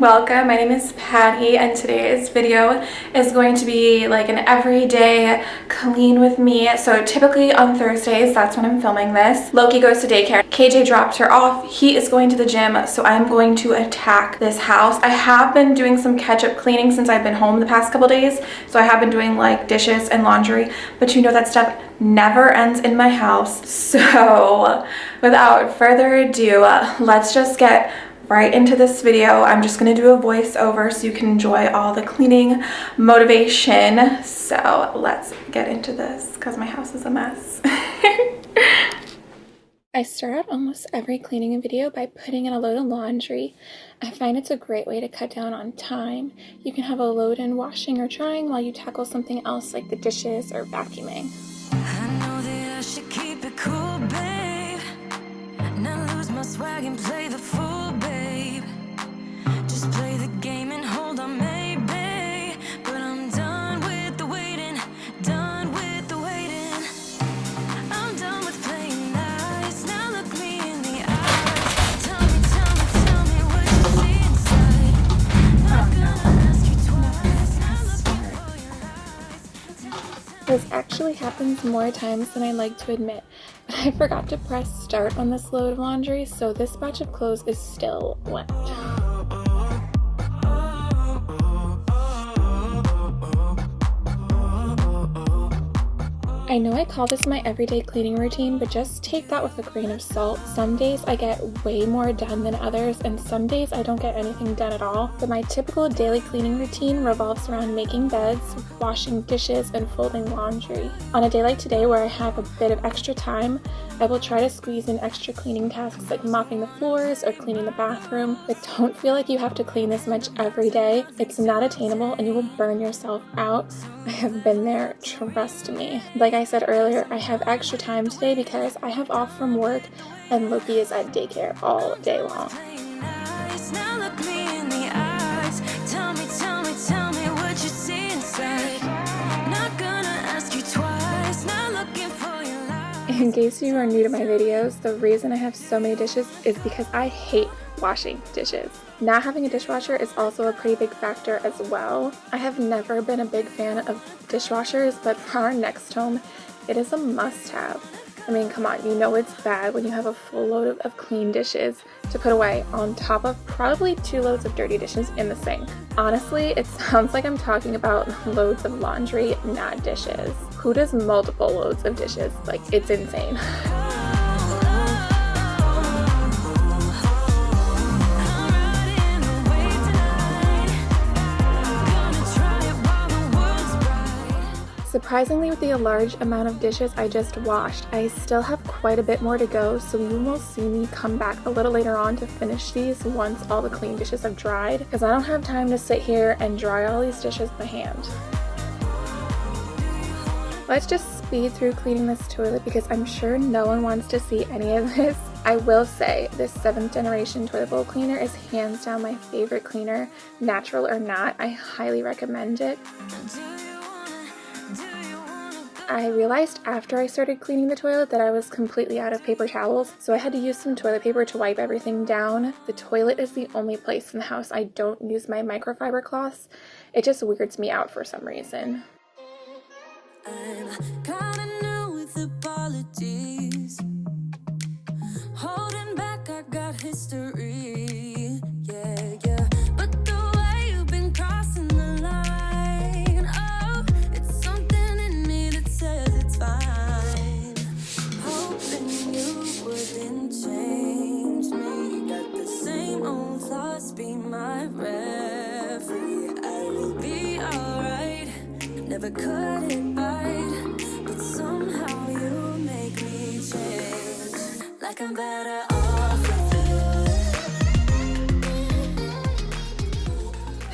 welcome. My name is Patty and today's video is going to be like an everyday clean with me. So typically on Thursdays, that's when I'm filming this. Loki goes to daycare. KJ drops her off. He is going to the gym, so I'm going to attack this house. I have been doing some catch-up cleaning since I've been home the past couple days. So I have been doing like dishes and laundry, but you know that stuff never ends in my house. So without further ado, let's just get right into this video. I'm just going to do a voiceover so you can enjoy all the cleaning motivation. So let's get into this because my house is a mess. I start out almost every cleaning video by putting in a load of laundry. I find it's a great way to cut down on time. You can have a load in washing or drying while you tackle something else like the dishes or vacuuming. Cool, actually happens more times than I like to admit, but I forgot to press start on this load of laundry, so this batch of clothes is still wet. I know I call this my everyday cleaning routine, but just take that with a grain of salt. Some days I get way more done than others, and some days I don't get anything done at all. But my typical daily cleaning routine revolves around making beds, washing dishes, and folding laundry. On a day like today where I have a bit of extra time, I will try to squeeze in extra cleaning tasks like mopping the floors or cleaning the bathroom, but don't feel like you have to clean this much every day. It's not attainable and you will burn yourself out. I have been there, trust me. Like said earlier, I have extra time today because I have off from work and Loki is at daycare all day long. In case you are new to my videos, the reason I have so many dishes is because I hate washing dishes. Not having a dishwasher is also a pretty big factor as well. I have never been a big fan of dishwashers, but for our next home, it is a must-have. I mean, come on, you know it's bad when you have a full load of, of, clean dishes to put away on top of probably two loads of dirty dishes in the sink. Honestly, it sounds like I'm talking about loads of laundry, not dishes. Who does multiple loads of dishes? Like, it's insane. Surprisingly, with the large amount of dishes I just washed, I still have quite a bit more to go, so you will see me come back a little later on to finish these once all the clean dishes have dried, because I don't have time to sit here and dry all these dishes by hand. Let's just speed through cleaning this toilet because I'm sure no one wants to see any of this. I will say this 7th generation toilet bowl cleaner is hands down my favorite cleaner, natural or not. I highly recommend it. I realized after I started cleaning the toilet that I was completely out of paper towels, so I had to use some toilet paper to wipe everything down. The toilet is the only place in the house I don't use my microfiber cloths. It just weirds me out for some reason.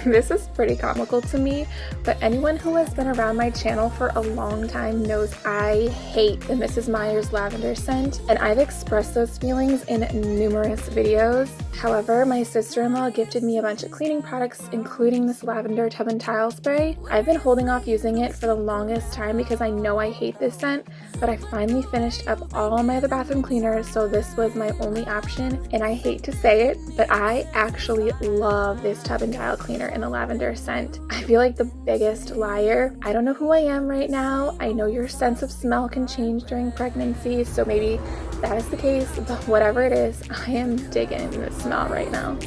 This is pretty comical to me, but anyone who has been around my channel for a long time knows I hate the Mrs. Meyer's lavender scent, and I've expressed those feelings in numerous videos. However, my sister-in-law gifted me a bunch of cleaning products, including this lavender tub and tile spray. I've been holding off using it for the longest time because I know I hate this scent, but I finally finished up all my other bathroom cleaners, so this was my only option. And I hate to say it, but I actually love this tub and tile cleaner in the lavender scent. I feel like the biggest liar. I don't know who I am right now. I know your sense of smell can change during pregnancy, so maybe that is the case, but whatever it is, I am digging the smell right now.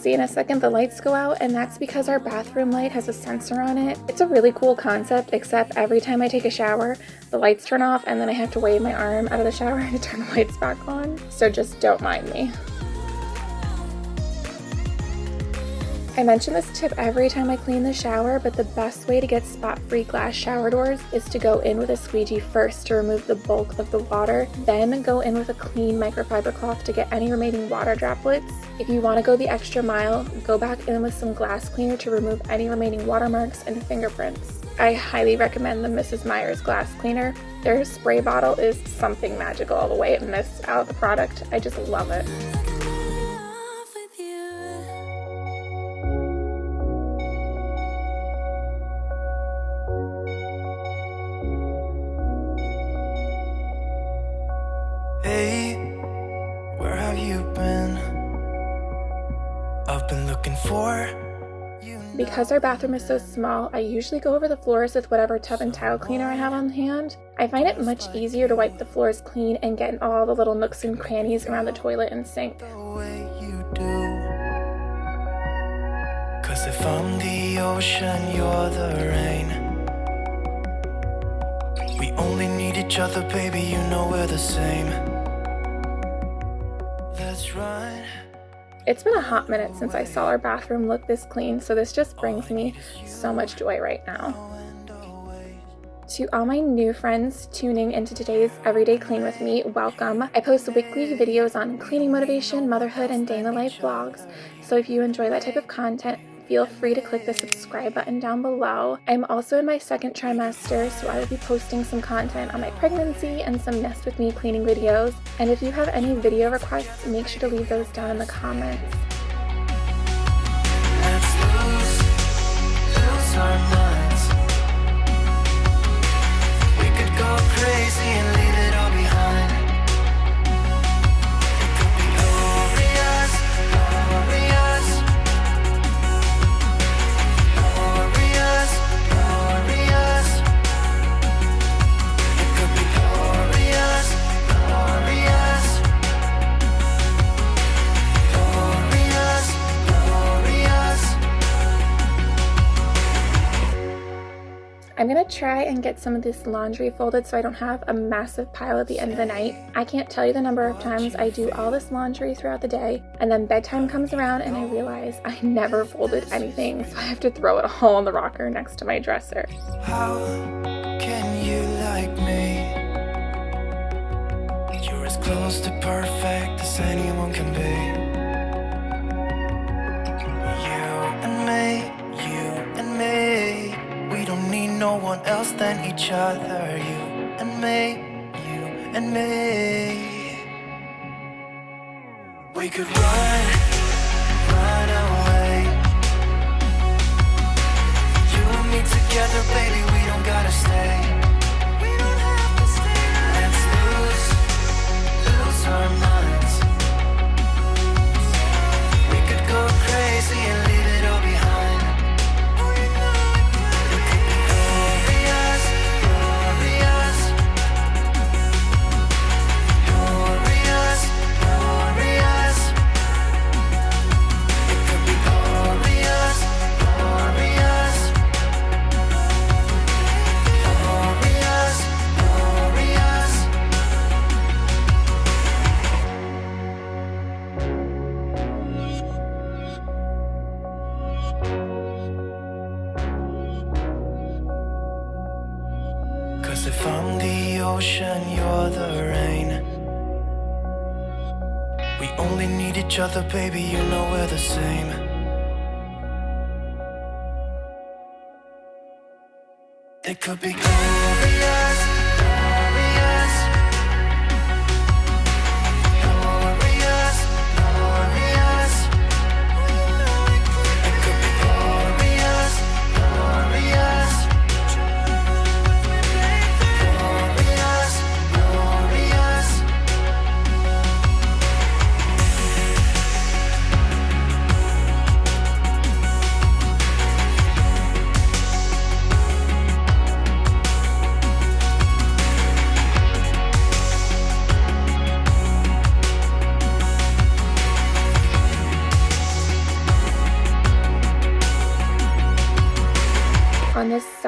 See in a second the lights go out and that's because our bathroom light has a sensor on it. It's a really cool concept except every time I take a shower the lights turn off and then I have to wave my arm out of the shower to turn the lights back on. So just don't mind me. I mention this tip every time I clean the shower, but the best way to get spot-free glass shower doors is to go in with a squeegee first to remove the bulk of the water, then go in with a clean microfiber cloth to get any remaining water droplets. If you want to go the extra mile, go back in with some glass cleaner to remove any remaining watermarks and fingerprints. I highly recommend the Mrs. Meyer's glass cleaner. Their spray bottle is something magical all the way it mists out the product. I just love it. Because our bathroom is so small, I usually go over the floors with whatever tub and tile cleaner I have on hand. I find it much easier to wipe the floors clean and get in all the little nooks and crannies around the toilet and sink. Cause if I'm the ocean, you're the rain. We only need each other, baby, you know we're the same. It's been a hot minute since I saw our bathroom look this clean, so this just brings me so much joy right now. To all my new friends tuning into today's Everyday Clean with me, welcome. I post weekly videos on cleaning motivation, motherhood, and day in the life vlogs, so if you enjoy that type of content, feel free to click the subscribe button down below. I'm also in my second trimester, so I will be posting some content on my pregnancy and some Nest With Me cleaning videos. And if you have any video requests, make sure to leave those down in the comments. Try and get some of this laundry folded so I don't have a massive pile at the end of the night. I can't tell you the number of times I do all this laundry throughout the day and then bedtime comes around and I realize I never folded anything so I have to throw it all on the rocker next to my dresser. How can you like me? You're as close to perfect as anyone can be. No one else than each other You and me, you and me. We could run, other, baby, you know we're the same. It could be.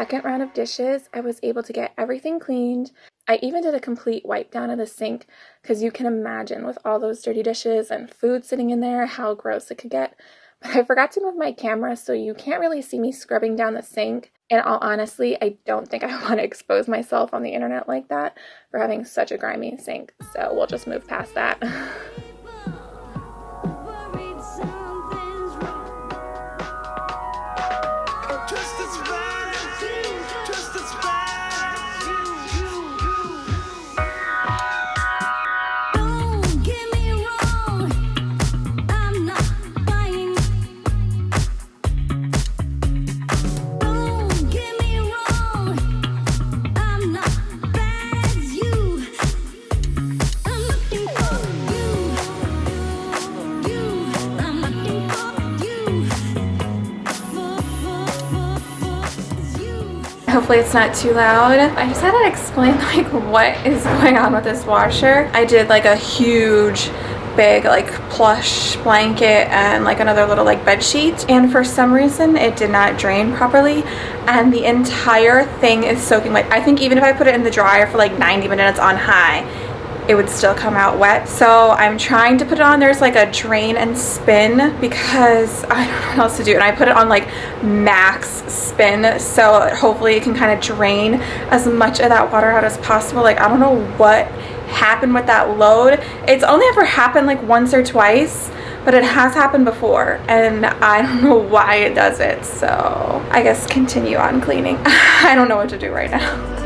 Second round of dishes, I was able to get everything cleaned. I even did a complete wipe down of the sink because you can imagine with all those dirty dishes and food sitting in there how gross it could get. But I forgot to move my camera so you can't really see me scrubbing down the sink. And all honestly, I don't think I want to expose myself on the internet like that for having such a grimy sink. So we'll just move past that. Hopefully it's not too loud. I just had to explain like what is going on with this washer. I did like a huge big like plush blanket and like another little like bed sheet and for some reason it did not drain properly and the entire thing is soaking wet. I think even if I put it in the dryer for like 90 minutes on high it would still come out wet. So I'm trying to put it on. There's like a drain and spin because I don't know what else to do. And I put it on like max spin. So hopefully it can kind of drain as much of that water out as possible. Like I don't know what happened with that load. It's only ever happened like once or twice but it has happened before and I don't know why it does it so I guess continue on cleaning I don't know what to do right now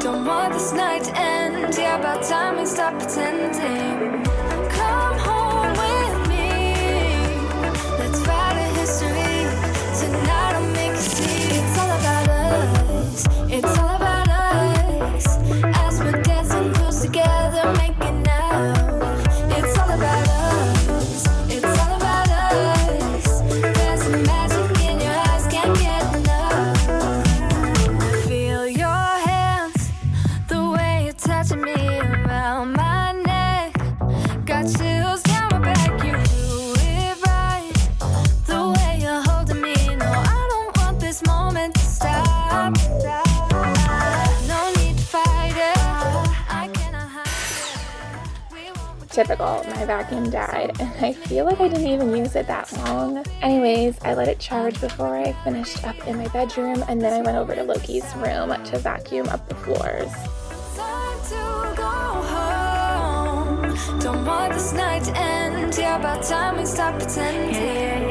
Don't want this night to end. Yeah, about time we stop pretending. My vacuum died and I feel like I didn't even use it that long. Anyways, I let it charge before I finished up in my bedroom and then I went over to Loki's room to vacuum up the floors. Don't want this night to end, yeah, about time we stop pretending.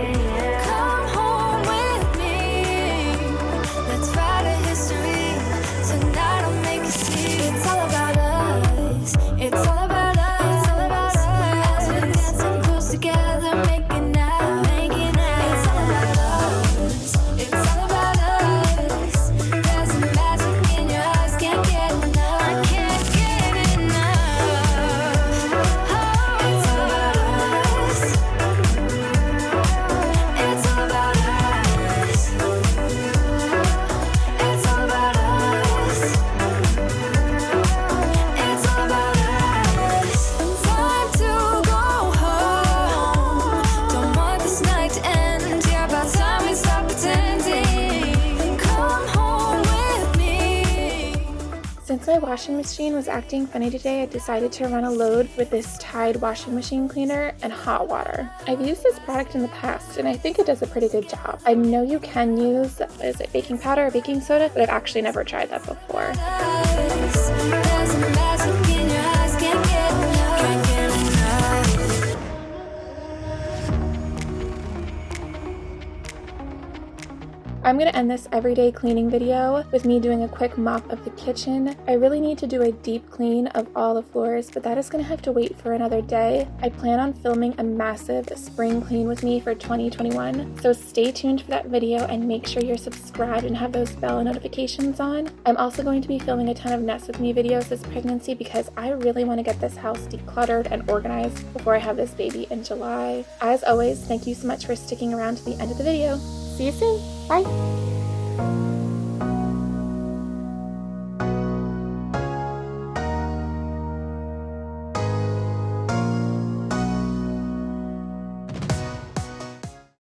Washing machine was acting funny today, I decided to run a load with this Tide washing machine cleaner and hot water. I've used this product in the past and I think it does a pretty good job. I know you can use, is it baking powder or baking soda, but I've actually never tried that before. I'm gonna end this everyday cleaning video with me doing a quick mop of the kitchen. I really need to do a deep clean of all the floors, but that is gonna have to wait for another day. I plan on filming a massive spring clean with me for 2021, so stay tuned for that video and make sure you're subscribed and have those bell notifications on. I'm also going to be filming a ton of Nest With Me videos this pregnancy because I really wanna get this house decluttered and organized before I have this baby in July. As always, thank you so much for sticking around to the end of the video. See you soon. Bye.